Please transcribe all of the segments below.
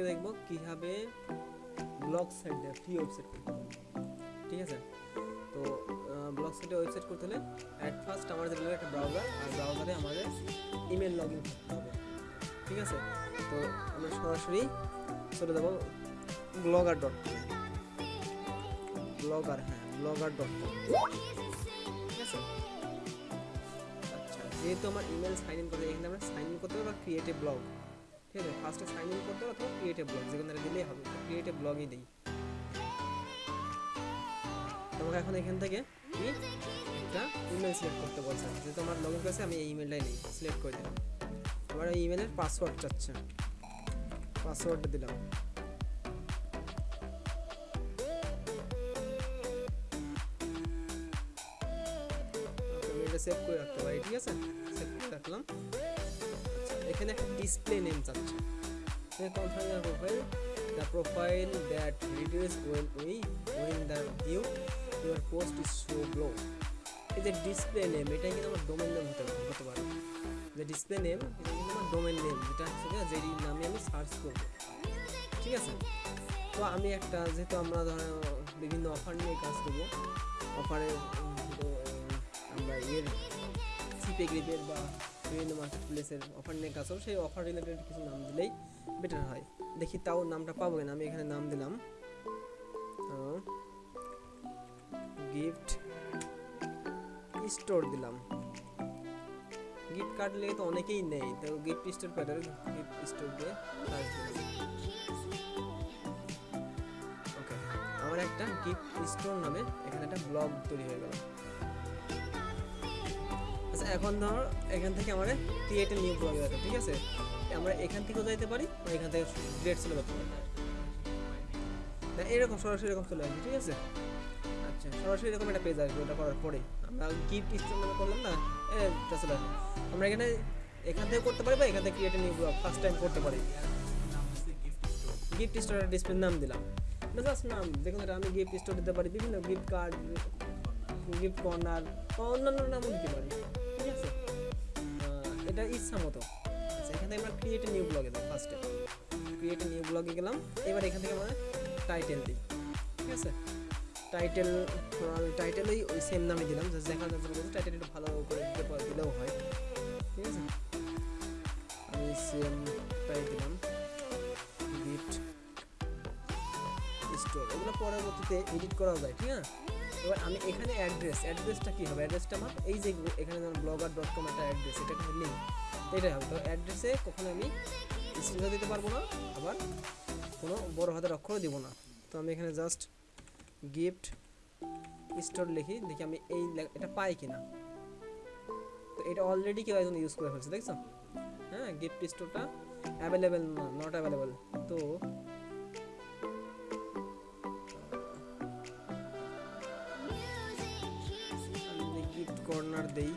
আজকে দেখব কীভাবে ব্লগ সাইট দেয় ফ্রি ওয়েবসাইট করতে হবে। ঠিক আছে? তো ব্লগ সাইটে ওয়েবসাইট করতে হলে অ্যাট ফার্স্ট আমাদের লাগবে একটা ব্রাউজার আর ব্রাউজারে আমাদের ইমেল লগ ইন করতে হবে। ঠিক আছে? তো আমরা সরাসরি চলে যাব ব্লগার ডট কম ব্লগার হ্যাঁ ব্লগার ডট কম ঠিক আছে? আচ্ছা যেহেতু আমার ইমেল সাইন ইন করতে এখানে আমরা সাইন ইন করতে হবে বা ক্রিয়েটিভ ব্লগ ঠিক আছে ফার্স্টে সাইন ইন করতে হবে অথবা ক্রিয়েটিভ ব্লগ যেখানে দিলেই হবে। ক্রিয়েটিভ ব্লগই দিই। তোমাকে এখন এখান থেকে একটা ইমেল সিলেক্ট করতে বলছে। যেহেতু আমার লগ ইন করেছে, আমি এই ইমেলটাই নিই সিলেক্ট করে দিলাম আমার এই ইমেলের পাসওয়ার্ড চাচ্ছে। পাসওয়ার্ডটা দিলাম। সেভ করে রাখতে পারি, ঠিক আছে? সেভ করে রাখলাম। এখানে একটা ডিসপ্লে নেম চাচ্ছে confirm your profile the profile that reduce when we when the view your post is show glow এই যে ডিসপ্লে নেম এটা কিন্তু আমার ডোমেন নেম হতে হতে পারে। যে ডিসপ্লে নেম এটা কিন্তু আমার ডোমেন নেম যেটা হচ্ছে যে নামে আমি সার্চ করব। ঠিক আছে? তো আমি একটা, যেহেতু আমরা ধরো বিভিন্ন অফার নিয়ে কাজ করব অফারে আমরা এর সিপে গ্রিপের বা বিভিন্ন মার্কেট প্লেসের অফার নিয়ে কাজ সেই অফার রিলেটেড কিছু নাম দিলেই বেটার হয়। দেখি তাও নামটা পাবো কিনা, আমি এখানে নাম দিলাম। গিফট স্টোর দিলাম। গিফট কার্ড লেগে তো অনেকেই নেই তো গিফট স্টোর প্যাটার গিফট স্টোর দিয়ে দিলাম। ওকে আমার একটা গিফট স্টোর নামে এখানে একটা ব্লগ তৈরি হয়ে গেল। এখন ধর, এখান থেকে আমাদের ক্রিয়েট নিউ ব্লগ আছে ঠিক আছে? আমরা এখান থেকেও যাইতে পারি বা এখান থেকে ডিরেক্ট চলে যেতে পারি না, এরকম সরাসরি এরকম চলে আসবে, ঠিক আছে? আচ্ছা সরাসরি এরকম একটা পেজ আসবে, ওটা করার পরে। আমরা গিফট নামে করলাম না এটা চলে আসবে। আমরা এখানে, এখান থেকে করতে পারি বা এখান থেকে ক্রিয়েট ব্লগ ফার্স্ট টাইম করতে পারি। গিফট স্টোরের ডিসপ্লে নাম দিলাম। এটা জাস্ট নাম, দেখুন এটা আমি গিফট স্টোর দিতে পারি, বিভিন্ন গিফট কার্ড গিফট কর্নার বা অন্যান্য নামও দিতে পারি। এটা ইচ্ছা মতো। আচ্ছা এখানে আমরা ক্রিয়েট নিউ ব্লগে দিই ফার্স্টে ক্রিয়েট নিউ ব্লগে গেলাম। এবার এখান থেকে আমরা টাইটেল দিই, ঠিক আছে? টাইটেল টাইটেলেই ওই সেম নামে দিলাম দেখা যাচ্ছে টাইটেল একটু ভালো করে দিতে দিলেও হয়, ঠিক আছে? আমি সেমটাই দিলাম গিফট স্টোর এগুলো পরবর্তীতে এডিট করাও যায়, ঠিক আছে? এবার আমি এখানে অ্যাড্রেস অ্যাড্রেসটা কী হবে? অ্যাড্রেসটা আমার এই যে এখানে যেমন ব্লগার ডট কম একটা অ্যাড্রেস এটা একটা লিঙ্ক এটাই হবে। তো অ্যাড্রেসে কখনো আমি স্ক্রিনশট দিতে পারব না, আবার কোনো বড় হাতের অক্ষরও দিব না। তো আমি এখানে জাস্ট গিফট স্টোর লিখি, দেখি আমি এই এটা পাই কিনা। তো এটা অলরেডি কেউ একজন ইউজ করে ফেলছে, দেখছ? হ্যাঁ গিফট স্টোরটা অ্যাভেলেবেল না নট অ্যাভেলেবেল তো কর্নার দেই।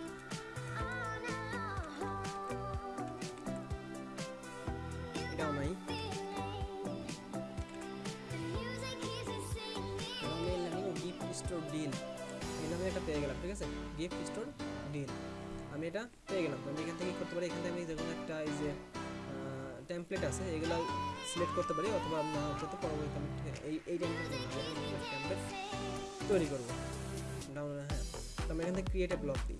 এটাও নাই। গিফট স্টোর ডিল এই নামে এটা পেয়ে গেলাম, ঠিক আছে? গিফট স্টোর ডিল আমি এটা পেয়ে গেলাম। এখান থেকে করতে পারি? এখান আমি দেখুন একটা এই যে টেমপ্লেট আছে, এগুলো সিলেক্ট করতে পারি, অথবা পরবর্তী এই এই তৈরি করব। ডাউনলোড হ্যাঁ। তো আমি এখান থেকে ক্রিয়েট ব্লগ দিই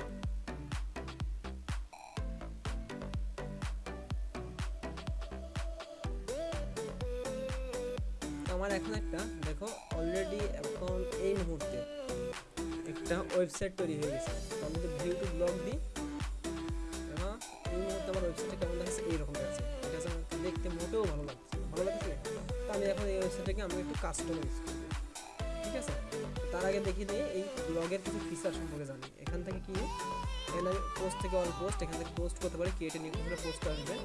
আমার এখন একটা, দেখো অলরেডি এখন এই মুহূর্তে একটা ওয়েবসাইট তৈরি হয়ে গেছে। আমি যদি ভিউ টু ব্লগ দিই এই মুহূর্তে আমার ওয়েবসাইটটা কেমন লাগছে? এইরকম লাগছে। এটা আমার দেখতে মোটেও ভালো লাগছে। ভালো লাগছে? তো আমি এখন এই ওয়েবসাইটটাকে আমি একটু কাস্টমাইজ করব। ঠিক আছে? তার আগে দেখি নিয়ে এই ব্লগের কিছু ফিচার সম্পর্কে জানি। এখান থেকে কি? এখানে পোস্ট থেকে অল পোস্ট এখান থেকে পোস্ট করতে পারি ক্রিয়েটে নিউ করে পোস্ট আসবে।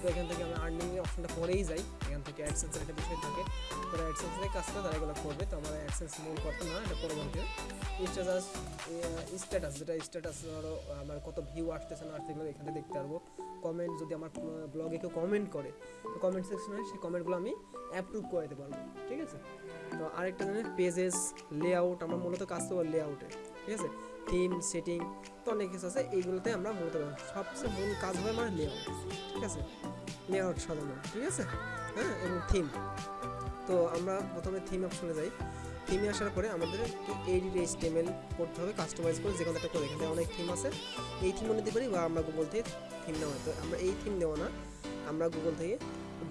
তো এখান থেকে আমি আর্নিং অপশনটা পরেই যাই। এখান থেকে অ্যাডসেন্সের একটা বিষয় থাকে। তারা অ্যাডসেন্স থেকে কাজ করে তারা এগুলো করবে। তো আমার অ্যাডসেন্স মূল করতে না, এটা পরবর্তীতে স্ট্যাটাস স্ট্যাটাস যেটা স্ট্যাটাস ধরো, আমার কত ভিউ আসতেছে না আসতেছে, এগুলো এখান দেখতে পারব। কমেন্ট যদি আমার ব্লগে কেউ কমেন্ট করে, তো কমেন্ট সেকশনে সেই কমেন্টগুলো আমি অ্যাপ্রুভ করে দিতে পারব। ঠিক আছে? তো আরেকটা জানেন পেজেস লেআউট আমরা মূলত কাজ করব লেআউটে ঠিক আছে? থিম সেটিং তো অনেক কিছু আছে, এইগুলোতে আমরা মূলত সবচেয়ে মূল কাজ হবে আমার লেআউট ঠিক আছে? লেআউট সাজানো, ঠিক আছে? হ্যাঁ এবং থিম তো আমরা প্রথমে থিম অপশনে যাই। থিমে আসার পরে আমাদের এইডিট এইচটিএমএল করতে হবে কাস্টমাইজ করে যে কোনো একটা করে। এখানে অনেক থিম আছে। এই থিমও নিতে পারি বা আমরা গুগল থেকে থিম নেওয়া তো আমরা এই থিম নেওয়া না। আমরা গুগল থেকে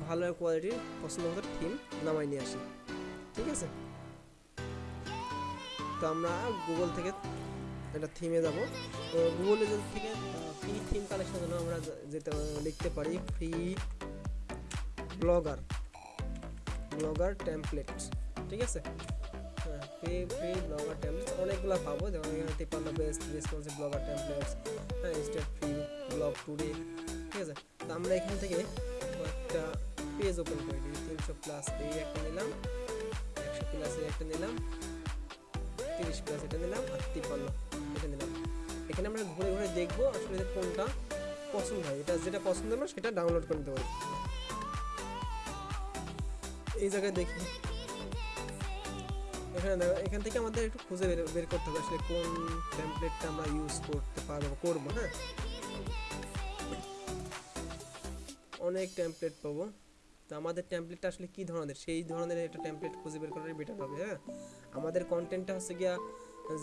ভালো কোয়ালিটির পছন্দ মতো থিম নামাই নিয়ে আসি। ঠিক আছে? তো আমরা গুগল থেকে একটা থিমে যাব। তো গুগলে থেকে ফ্রি থিম কালেকশনের জন্য আমরা যেতে লিখতে পারি ফ্রি ব্লগার ব্লগার টেমপ্লেটস ঠিক আছে? হ্যাঁ ফ্রি ফ্রি ব্লগার টেমপ্লেটস অনেকগুলো পাবো, যেমন এখানে তিপ্পান্ন বেস্ট রেসপন্সিভ ব্লগার টেমপ্লেটস হ্যাঁ স্টেট ফ্রি ব্লগ টুডে ঠিক আছে? তো আমরা এখান থেকে কয়েকটা পেজ ওপেন করে দিই, তিনশো প্লাস এই একটা নিলাম, একশো প্লাস একটা নিলাম, তিরিশ প্লাস এটা নিলাম, আর তিপ্পান্ন। এটা নিলাম এখানে আমরা ঘুরে ঘুরে দেখব আসলে কোনটা পছন্দ হয়। এটা যেটা পছন্দ আমরা সেটা ডাউনলোড করে নিতে পারি। এই জায়গায় দেখি। এখানে দেখো, এখান থেকে আমাদের একটু খুঁজে বের বের করতে হবে আসলে কোন টেমপ্লেটটা আমরা ইউজ করতে পারব, করব হ্যাঁ? অনেক টেমপ্লেট পাবো। তো আমাদের টেমপ্লেটটা আসলে কি ধরনের? সেই ধরনের একটা টেমপ্লেট খুঁজে বের করাই বেটার হবে হ্যাঁ? আমাদের কন্টেন্টটা হচ্ছে গিয়া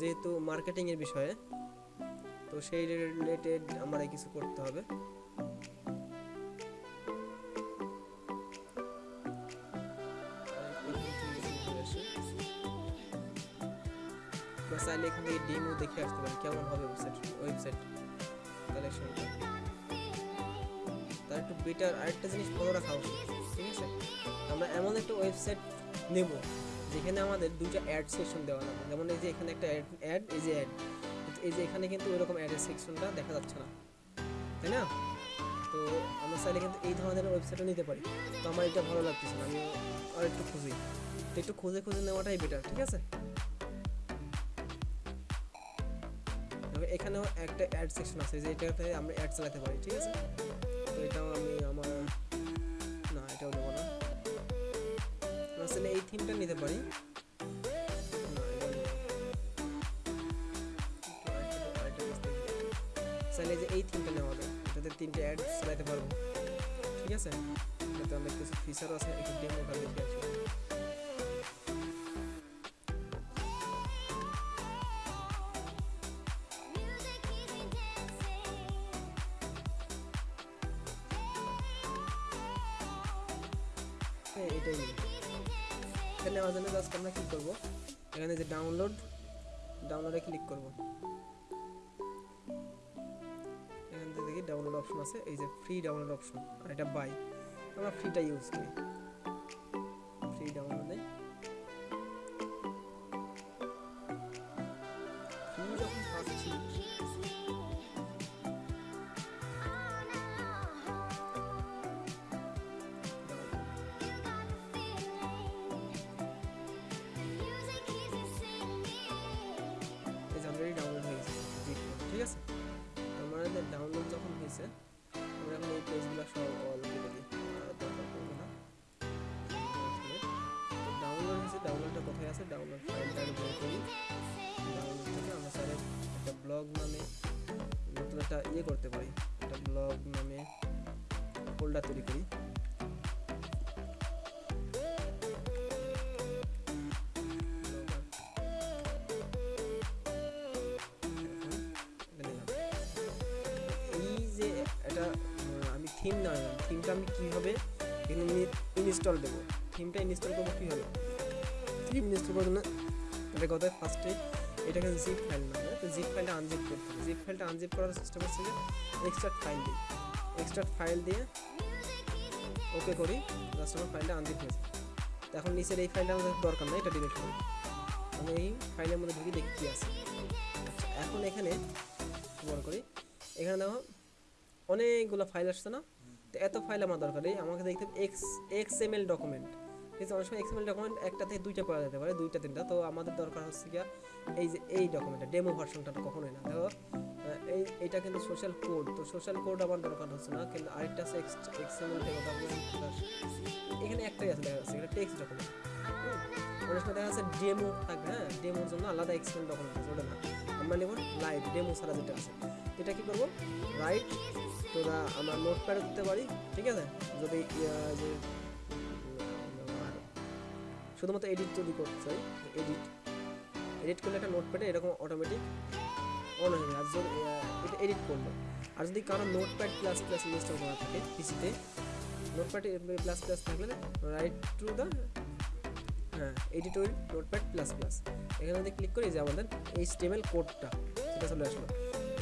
যেহেতু মার্কেটিং এর বিষয়ে, তো সেই রিলেটেড আমরা কিছু করতে হবে। চাইলে এখান থেকে ডেমো দেখে আসতে পারি, কেমন হবে ওয়েবসাইট ওয়েবসাইট কালেকশনটা তার একটু বেটার আরেকটা জিনিস ফলো রাখা উচিত, ঠিক আছে? আমরা এমন একটা ওয়েবসাইট নেব যেখানে আমাদের দুটো অ্যাড সেকশন দেওয়া লাগবে যেমন এই যে এখানে একটা অ্যাড এই যে অ্যাড এই যে এখানে কিন্তু ওইরকম অ্যাডের সেকশনটা দেখা যাচ্ছে না। তাই না? তো আমরা চাইলে কিন্তু এই ধরনের ওয়েবসাইটও নিতে পারি। তো আমার এটা ভালো লাগতেছে না, আমি আর একটু খুঁজি। তো একটু খুঁজে খুঁজে নেওয়াটাই বেটার ঠিক আছে? এখানেও একটা অ্যাড সেকশন আছে, যে এটাতে আমরা অ্যাড চালাতে পারি, ঠিক আছে? তো এটাও আমি আমার না, এটাও দেবো না। আসলে এই থিমটা নিতে পারি। চাইলে যে এই থিমটা নেওয়া যায়, এটাতে তিনটে অ্যাড চালাতে পারব। ঠিক আছে? এটাতে অনেক কিছু ফিচারও আছে, একটু ডেমোটা দেখে আসি। নেওয়ার জন্য জাস্ট আমরা কি করব। এখানে যে ডাউনলোড ডাউনলোডে ক্লিক করব। এখান থেকে দেখি ডাউনলোড অপশন আছে, এই যে ফ্রি ডাউনলোড অপশন আর এটা বাই আমরা ফ্রিটা ইউজ করি। ইয়ে করতে পারি। একটা ব্লগ নামে ফোল্ডার তৈরি করি। এই যে এটা আমি থিম না থিমটা আমি কীভাবে ইনস্টল দেবো? থিমটা ইনস্টল করব কীভাবে? থিম ইনস্টল করার জন্য এটা কথা ফার্স্টে এটাকে জিপ ফাইল না তো জিপ ফাইলটা আনজিপ করতে হবে। জিপ ফাইলটা আনজিপ করার সিস্টেম হচ্ছে যে এক্সট্রা ফাইল দিই এক্সট্রা ফাইল দিয়ে ওকে করি। জাস্ট আমার ফাইলটা আনজিপ হয়েছে তো এখন নিচের এই ফাইলটা আমাদের দরকার নেই, এটা ডিলিট করি আমি এই ফাইলের মধ্যে ঢুকে দেখি কী আছে। আচ্ছা এখন এখানে বড় করি। এখানে দেখো অনেকগুলো ফাইল আসছে না? তো এত ফাইল আমার দরকার নেই। আমাকে দেখতে হবে X X M L document ঠিক আছে? অনেক সময় এক্স এম এল ডকুমেন্ট একটা থেকে দুইটা করা যেতে পারে, দুইটা, তিনটা। তো আমাদের দরকার হচ্ছে গিয়া এই যে এই ডকুমেন্টটা ডেমো ভার্সনটা তো কখনোই না। দেখো এই এটা কিন্তু সোশ্যাল কোড তো সোশ্যাল কোড আমার দরকার হচ্ছে না কিন্তু আরেকটা আছে এক্স এক্স এম কথা বললাম, এখানে একটাই আছে দেখা যাচ্ছে এটা টেক্সট ডকুমেন্ট অনেক সময় দেখা যাচ্ছে ডেমো থাকবে হ্যাঁ? ডেমোর জন্য আলাদা এক্সটেন্ড ডকুমেন্ট আছে ওটা না। আমরা নেব লাইভ ডেমো ছাড়া যেটা আছে। এটা কি করব? রাইট তোরা আমরা নোট প্যাডে দিতে পারি ঠিক আছে? যদি যে শুধুমাত্র এডিট যদি করতে চাই এডিট এডিট করলে একটা নোটপ্যাডে এরকম অটোমেটিক অন হয়ে যাবে। আর যদি এটা এডিট করল। আর যদি কারও নোটপ্যাড প্লাস প্লাস ইনস্টল করা থাকে পিসিতে নোটপ্যাড প্লাস প্লাস থাকলে রাইট টু দ্য হ্যাঁ edit will notepad plus plus এখানে যদি ক্লিক করি যে আমাদের এই স্টেমেল কোডটা সেটা চলে আসলো।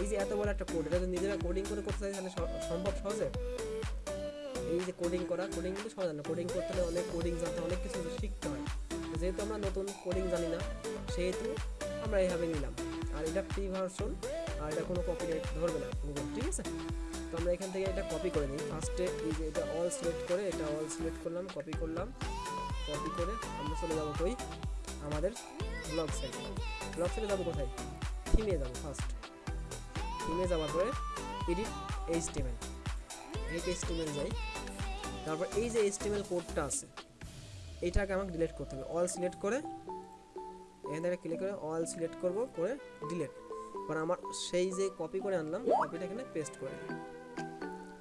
এই যে এত বড় একটা কোড এটা যদি নিজেরা কোডিং করে করতে চাই তাহলে সম্ভব সহজে? এই যে কোডিং করা কোডিং কিন্তু সহজ না। কোডিং করতে হলে অনেক কোডিং জানতে অনেক কিছু শিখতে হয়। যেহেতু আমরা নতুন কোডিং জানি না, সেহেতু আমরা এইভাবে নিলাম। আর এটা ফ্রি ভার্সন আর এটা কোনো কপিরাইট ধরবে না গুগল ঠিক আছে? তো আমরা এখান থেকে এটা কপি করে নিই। ফার্স্টে এই যে এটা অল সিলেক্ট করে, এটা অল সিলেক্ট করলাম কপি করলাম কপি করে আমরা চলে যাব কই? আমাদের ব্লগ সাইটে ব্লগ সাইটে যাব কোথায়? থিমে যাব ফার্স্ট থিমে যাওয়ার পরে এডিট এইচটিএমএল এই এইচটিএমএল যাই। তারপর এই যে এইচটিএমএল কোডটা আছে এটাকে আমাকে ডিলিট করতে হবে। অল সিলেক্ট করে, এখান থেকে ক্লিক করে অল সিলেক্ট করব, করে ডিলিট এবার আমার সেই যে কপি করে আনলাম কপিটা এখানে পেস্ট করে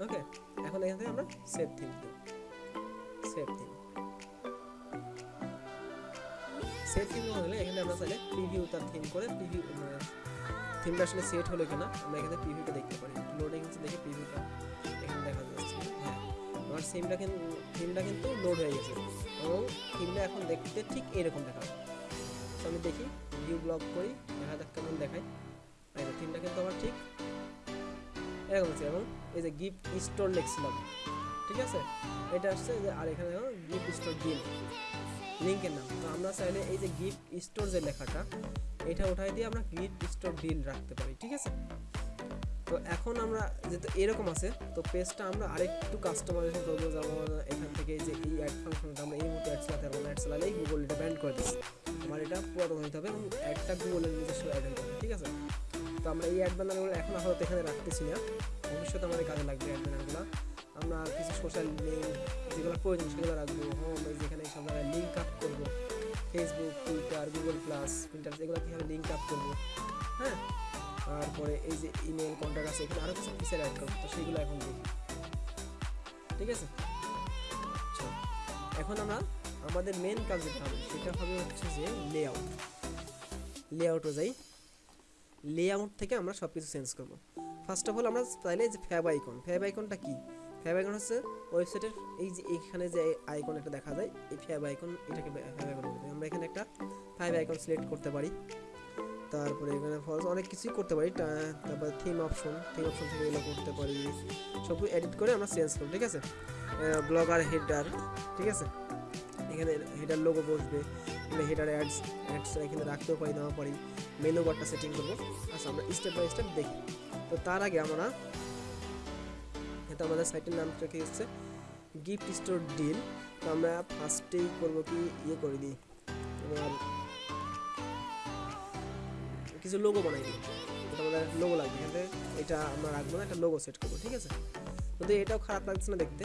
ওকে এখন এখান থেকে আমরা save theme save theme save theme হলে এখানে আমরা চাইলে প্রিভিউ তার থিম করে প্রিভিউ থিমটা আসলে সেট হলো কিনা, আমরা এখানে প্রিভিউটা দেখতে পারি। লোডিং দেখে প্রিভিউটা এখানে দেখা হ্যাঁ আমার সিমটা কিন্তু থিমটা কিন্তু লোড হয়ে গেছে। এবং থিমটা এখন দেখতে ঠিক এরকম দেখাবে। তো আমি দেখি ভিউ ব্লক করি, দেখা যাক কেমন দেখায়। এই থিমটা কিন্তু আমার ঠিক এরকম আছে। এবং এই যে গিফট স্টোর লিখছিলাম, ঠিক আছে? এটা আসছে যে, আর এখানে গিফট স্টোর ডিল লিঙ্কের নাম। তো আমরা চাইলে এই যে গিফট স্টোর যে লেখাটা, এটা উঠাই দিয়ে আমরা গিফট স্টোর ডিল রাখতে পারি, ঠিক আছে? তো এখন আমরা যেহেতু এরকম আছে, তো পেজটা আমরা আরেকটু কাস্টমাইজেশন করব যেমন এখান থেকে যে এই অ্যাড ফাংশনটা আমরা এই মুহূর্তে অ্যাড চালাতে পারব অ্যাড চালালেই গুগল এটা ব্যান্ড করে দিচ্ছে আমার এটা পুরাতন হতে হবে এবং অ্যাডটা গুগলের নিজস্ব অ্যাড হতে হবে, ঠিক আছে? তো আমরা এই অ্যাড ব্যানারগুলো এখন আপাতত এখানে রাখতেছি না। ভবিষ্যতে আমাদের কাজে লাগবে অ্যাড ব্যানারগুলো আমরা কিছু সোশ্যাল লিঙ্ক যেগুলো প্রয়োজন সেগুলো রাখব। হোম এই যেখানে সব জায়গায় লিঙ্ক আপ করব। Facebook Twitter Google plus printer এগুলো কীভাবে লিঙ্ক আপ করব? হ্যাঁ? তারপরে এই যে ইমেল কন্ট্যাক্ট আছে, এখানে আরও কিছু ফিচার অ্যাড করব, তো সেগুলো এখন দেখি। ঠিক আছে? আচ্ছা এখন আমরা আমাদের মেন কাজ যেটা হবে, সেটা হবে হচ্ছে যে লে আউট লেআউট লেআউটও যাই লেআউট থেকে আমরা সব কিছু চেঞ্জ করব। ফার্স্ট অফ অল আমরা চাইলে যে ফ্যাব আইকন ফ্যাব আইকনটা কি? ফ্যাব আইকন হচ্ছে ওয়েবসাইটের এই যে এখানে যে আইকন একটা দেখা যায়, এই ফ্যাব আইকন এটাকে ফ্যাব আইকন আমরা এখানে একটা ফ্যাব আইকন সিলেক্ট করতে পারি। তারপরে এখানে ফলস অনেক কিছুই করতে পারি। তারপর থিম অপশন থিম অপশন থেকে এগুলো করতে পারি। সব এডিট করে আমরা চেঞ্জ করব, ঠিক আছে? ব্লগার হেডার ঠিক আছে? এখানে হেডার লোগো বসবে, এখানে হেডার অ্যাডস অ্যাডস এখানে রাখতেও পারি, নাও পারি। মেনু বারটা সেটিং করব। আচ্ছা আমরা স্টেপ বাই স্টেপ দেখি। তো তার আগে আমরা এটা আমাদের সাইটের নাম কি হচ্ছে? গিফট স্টোর ডিল তো আমরা ফার্স্টেই করব কি? ইয়ে করে দিই। তোমার কিছু লোগো বানাই দিই। এটা আমাদের লোগো লাগবে। এখানে এটা আমরা রাখব না, একটা লোগো সেট করব, ঠিক আছে? কিন্তু এটাও খারাপ লাগছে না দেখতে।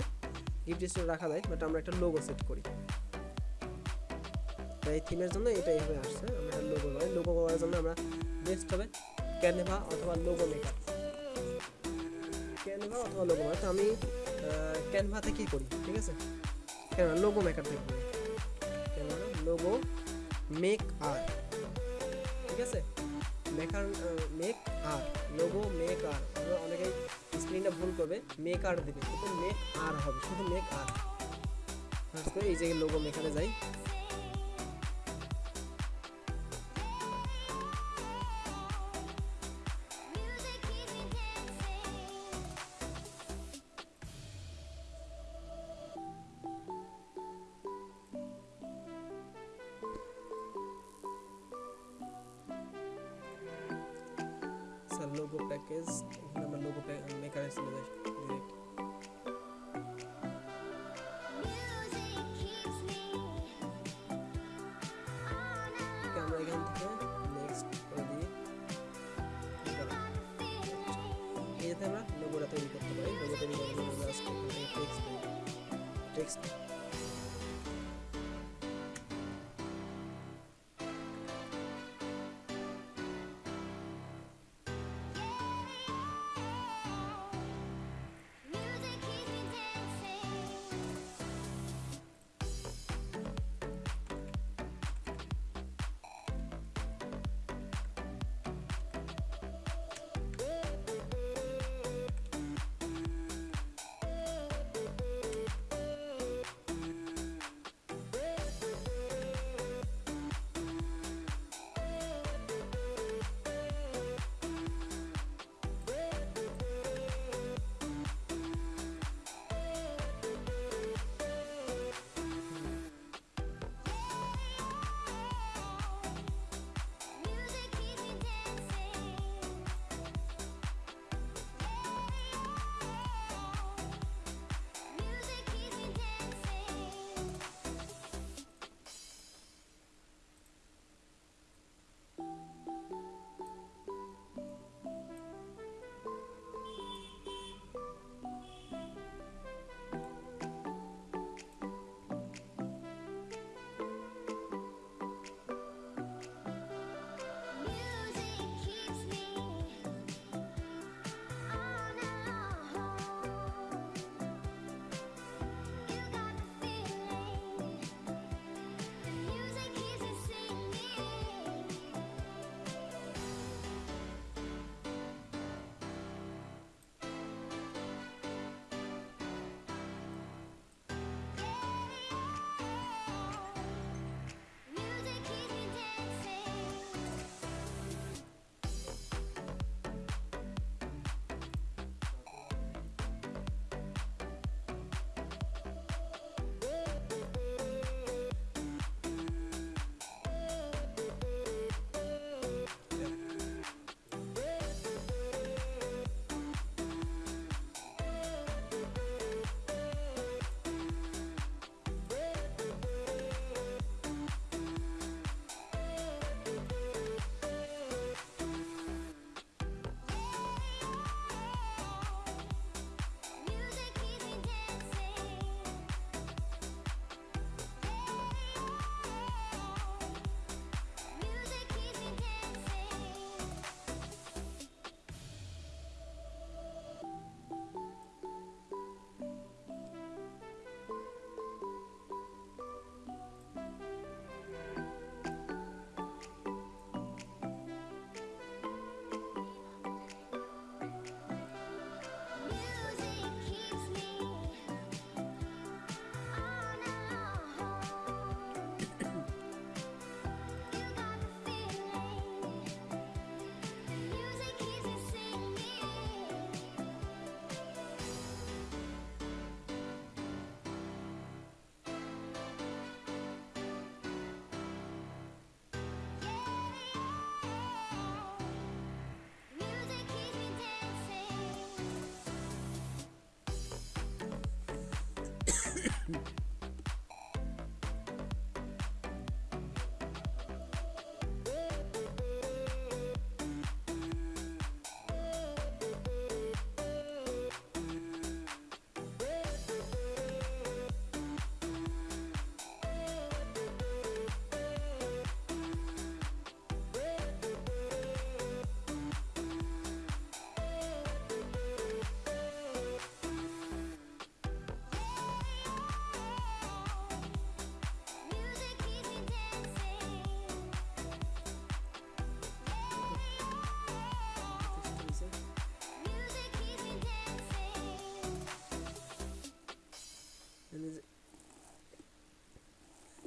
গিফট স্টোর রাখা যায় বাট আমরা একটা লোগো সেট করি। তাই থিমের জন্য এটা এইভাবে আসছে, আমরা লোগো করি লোগো করার জন্য আমরা বেস্ট হবে ক্যানভা অথবা লোগো মেকার ক্যানভা অথবা লোগো মেকার তো আমি ক্যানভাতে থেকেই করি, ঠিক আছে? ক্যানভা লোগো মেকার থেকে করি। ক্যানভা লোগো মেক আর ঠিক আছে? Maker maker logo maker. আমরা অনেকেই স্ক্রিনটা ভুল করবে মেক আর দিবে। কিন্তু মেক আর হবে, শুধু মেক আর। এই যে লোগো মেকারে যাই। মেকারে চলে যাই ডিরেক্ট আমরা লোগোটা তৈরি করতে পারি। লোগো তৈরি করার জন্য টেক্সট টেক্সট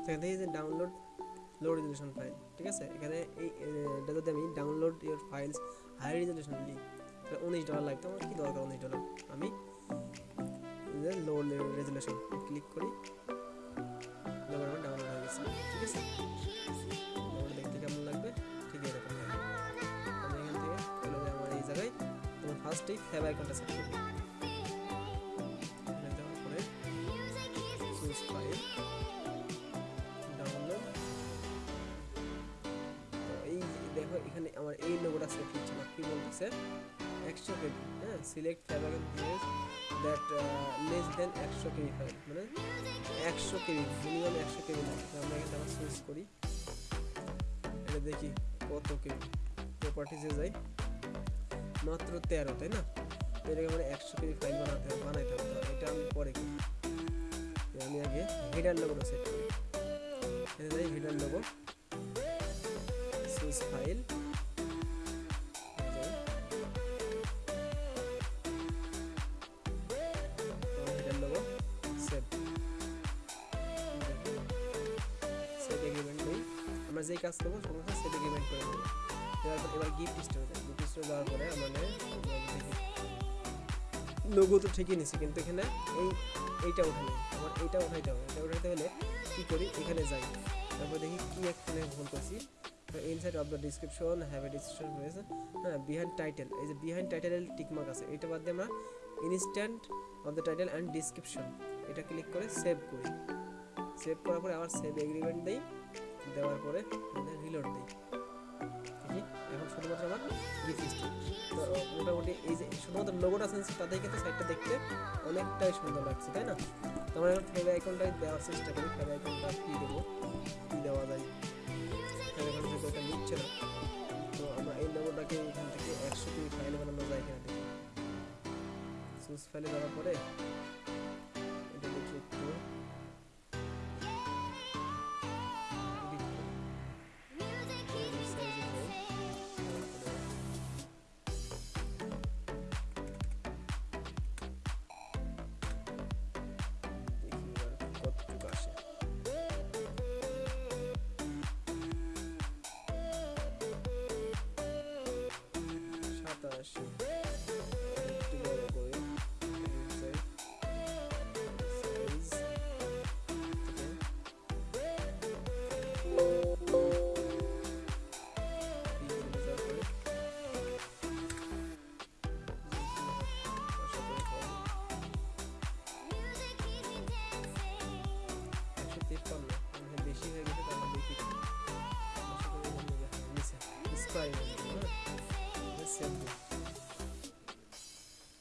সেখান থেকে যে ডাউনলোড লো রেজলিউশন ফাইল ঠিক আছে? এখানে এই এটা যদি আমি download your files high resolution লিখ তাহলে উনিশ ডলার লাগতো। আমার কী দরকার উনিশ ডলার আমি লো রেজলিউশন ক্লিক করি ডাউনলোড হয়ে গেছে, ঠিক আছে? লাগবে? ঠিক এখান থেকে আমার এই জায়গায়। ফার্স্টেই এখানে আমার এই লোগোটা সেট হচ্ছে না কি বলতেছে? একশো কেবি হ্যাঁ? Select fav icon that less than একশো কেবি ফাইল মানে একশো কেবি মিনিমাম একশো লাগে আমরা এখানে আবার সুইচ করি। এটা দেখি কত কেবি প্রপার্টিসে যাই। মাত্র তেরো, তাই না? এটাকে মানে একশো কেবি ফাইল বানাতে বানাইতে হবে। এটা আমি পরে করি। আমি আগে হেডার লোগোটা সেট করি। এখানে যাই হেডার লোগো সুইচ ফাইল কাজ করব সমস্ত সেভ এগ্রিমেন্ট করে দেবো? পর এবার গিফট স্টোরে যাই গিফট স্টোরে দেওয়ার পরে আমাদের লোগো তো ঠিকই নিছি, কিন্তু এখানে এই, এইটা উঠে নেই আমার এইটা উঠাইতে হবে। এটা উঠাইতে হলে কী করি? এখানে যাই। তারপর দেখি কি এখানে ভুল করছি। Inside of the description have a description রয়েছে। হ্যাঁ বিহাইন্ড টাইটেল এই যে বিহাইন্ড টাইটেলের টিকমার্ক আছে। এটা বাদ দিয়ে আমরা instant of the title and description এটা ক্লিক করে সেভ করি। সেভ করার পরে আবার সেভ এগ্রিমেন্ট দেই। দেওয়ার পরে রিলোড দিই। এখন শুধুমাত্র আমার গিফট তো মোটামুটি এই যে শুধুমাত্র লোগোটা সেন্স তাতেই কিন্তু সাইডটা দেখতে অনেকটাই সুন্দর লাগছে, তাই না? তো আমরা এখন ফেভ আইকনটাই দেওয়ার চেষ্টা করি। ফেভ আইকনটা কী দেবো? কী দেওয়া যায়? ফেভ আইকন নিচ্ছে না। তো আমরা এই লোগোটাকে এখান থেকে একশো কুড়ি ফাইল বানানো যায় এখানে সুস ফাইলে দেওয়ার পরে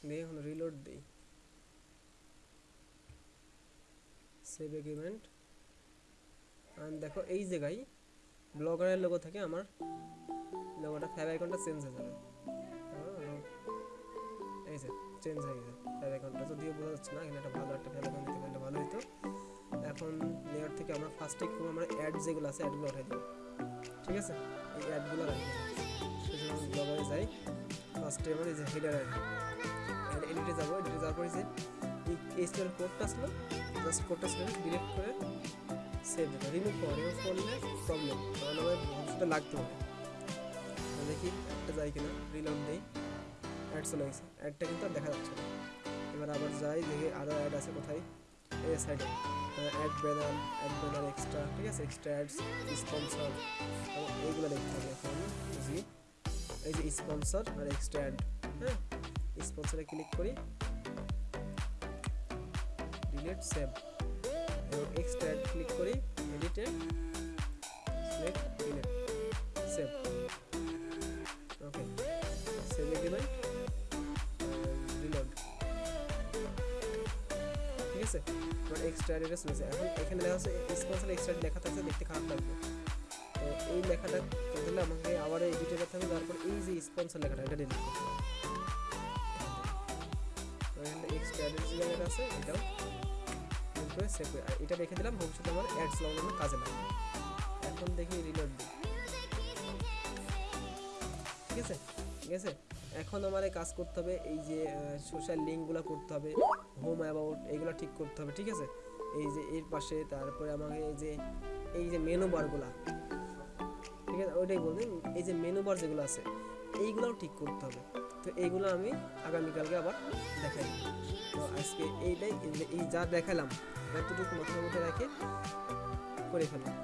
দিই রিলোড দিই। সেভ এগ্রিমেন্ট আর দেখো এই জায়গায় ব্লগারের লোগো থেকে আমার লোগোটা ফ্যাব আইকনটা চেঞ্জ হয়ে যাবে। হ্যাঁ, এই যে চেঞ্জ হয়ে গেছে ফ্যাব আইকনটা যদিও বোঝা যাচ্ছে না এখানে একটা ভালো একটা ফ্যাব আইকন দিতে ভালো হতো এখন লেয়ার থেকে আমরা ফার্স্টে করব আমরা অ্যাড যেগুলো আছে অ্যাডগুলো উঠাই দেবো। ঠিক আছে? এই অ্যাডগুলো রাখব সেজন্য আমি ব্লগারে যাই ফার্স্টে আমার এই যে হেডার অ্যাড এডিটে যাব এডিটে যাওয়ার পরে যে এই এইচটিএল কোডটা আসলো জাস্ট কোডটা ছিল ডিলিট করে সেভ দেবো রিমুভ করো রিমুভ করলে প্রবলেম কারণ আমার ভবিষ্যতে লাগতে হবে। দেখি একটা যাই কিনা রিলোড দিই অ্যাড চলে গেছে। অ্যাডটা কিন্তু দেখা যাচ্ছে না। এবার আবার যাই দেখি আরও অ্যাড আছে কোথায়? এই সাইডে ad banner ad banner extra ঠিক আছে? এক্সট্রা অ্যাডস স্পন্সর এইগুলো দেখতে হবে এখন বুঝি এই যে স্পন্সর আর এক্সট্রা অ্যাড হ্যাঁ? স্পন্সরে ক্লিক করি। ডিলিট সেভ এবং এক্সট্রা অ্যাড ক্লিক করি এডিটে সিলেক্ট আছে। এবার এক্সট্রা অ্যাড এটা এখন এখানে লেখা আছে স্পন্সর এক্সট্রা লেখা থাকছে দেখতে খারাপ লাগবে। তো এই লেখাটা তাহলে আমাকে আবার এডিটে করতে হবে তারপর এই যে স্পন্সর লেখাটা, এটা ডিলিট করতে হবে। যে আছে, এটাও করে এটা রেখে দিলাম, ভবিষ্যতে আমার অ্যাডস লাগানোর কাজে লাগবে। এখন দেখি রিলোড ঠিক আছে? ঠিক আছে? এখন আমার কাজ করতে হবে, এই যে সোশ্যাল লিঙ্কগুলো করতে হবে। হোম অ্যাবাউট এগুলো ঠিক করতে হবে, ঠিক আছে? এই যে এর পাশে, তারপরে আমাকে এই যে এই যে মেনু বারগুলা ঠিক আছে? ওইটাই বলবেন এই যে মেনু বার যেগুলো আছে, এইগুলোও ঠিক করতে হবে। তো এইগুলো আমি আগামীকালকে আবার দেখাই। তো আজকে এইটাই, এই যা দেখালাম, এতটুকু মাথার মধ্যে রেখে করে ফেলাম